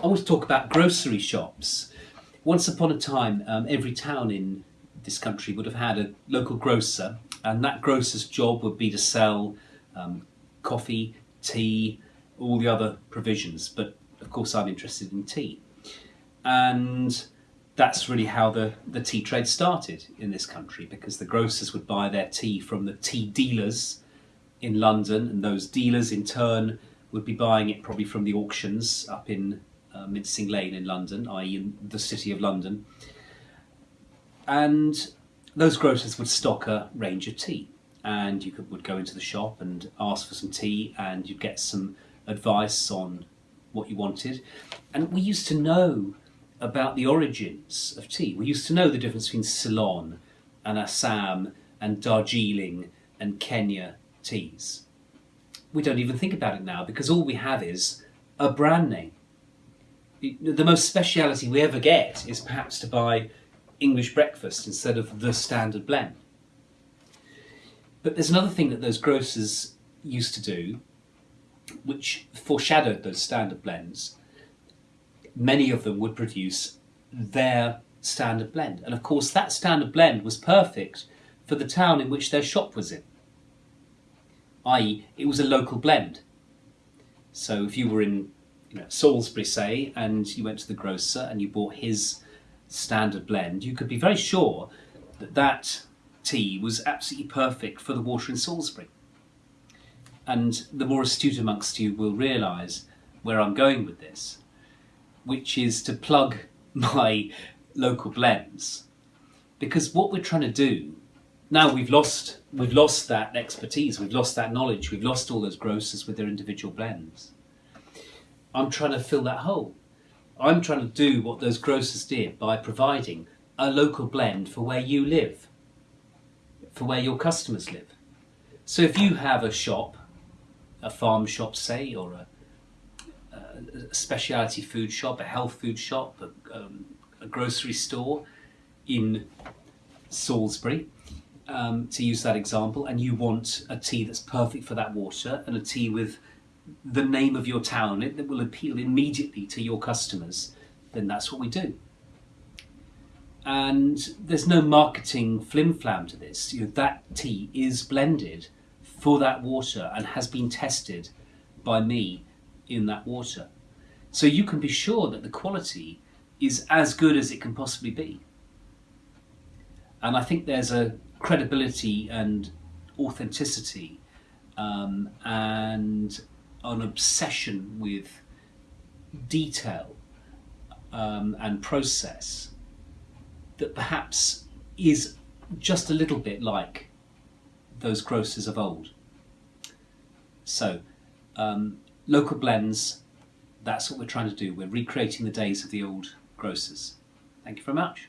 I want to talk about grocery shops. Once upon a time, um, every town in this country would have had a local grocer, and that grocer's job would be to sell um, coffee, tea, all the other provisions. But of course, I'm interested in tea. And that's really how the, the tea trade started in this country because the grocers would buy their tea from the tea dealers in London, and those dealers in turn would be buying it probably from the auctions up in uh, Mincing Lane in London, i.e., in the city of London. And those grocers would stock a range of tea, and you could, would go into the shop and ask for some tea, and you'd get some advice on what you wanted. And we used to know about the origins of tea. We used to know the difference between Ceylon and Assam and Darjeeling and Kenya teas. We don't even think about it now because all we have is a brand name. The most speciality we ever get is perhaps to buy English breakfast instead of the standard blend. But there's another thing that those grocers used to do, which foreshadowed those standard blends. Many of them would produce their standard blend. And of course, that standard blend was perfect for the town in which their shop was in i.e. it was a local blend. So if you were in you know, Salisbury, say, and you went to the grocer and you bought his standard blend, you could be very sure that that tea was absolutely perfect for the water in Salisbury. And the more astute amongst you will realise where I'm going with this, which is to plug my local blends. Because what we're trying to do now we've lost we've lost that expertise, we've lost that knowledge, we've lost all those grocers with their individual blends. I'm trying to fill that hole. I'm trying to do what those grocers did by providing a local blend for where you live, for where your customers live. So if you have a shop, a farm shop, say, or a, a specialty food shop, a health food shop, a, um, a grocery store in Salisbury, um, to use that example, and you want a tea that's perfect for that water and a tea with the name of your town that will appeal immediately to your customers, then that's what we do. And there's no marketing flim flam to this. You know, that tea is blended for that water and has been tested by me in that water. So you can be sure that the quality is as good as it can possibly be. And I think there's a credibility and authenticity um, and an obsession with detail um, and process that perhaps is just a little bit like those grocers of old. So, um, local blends, that's what we're trying to do. We're recreating the days of the old grocers. Thank you very much.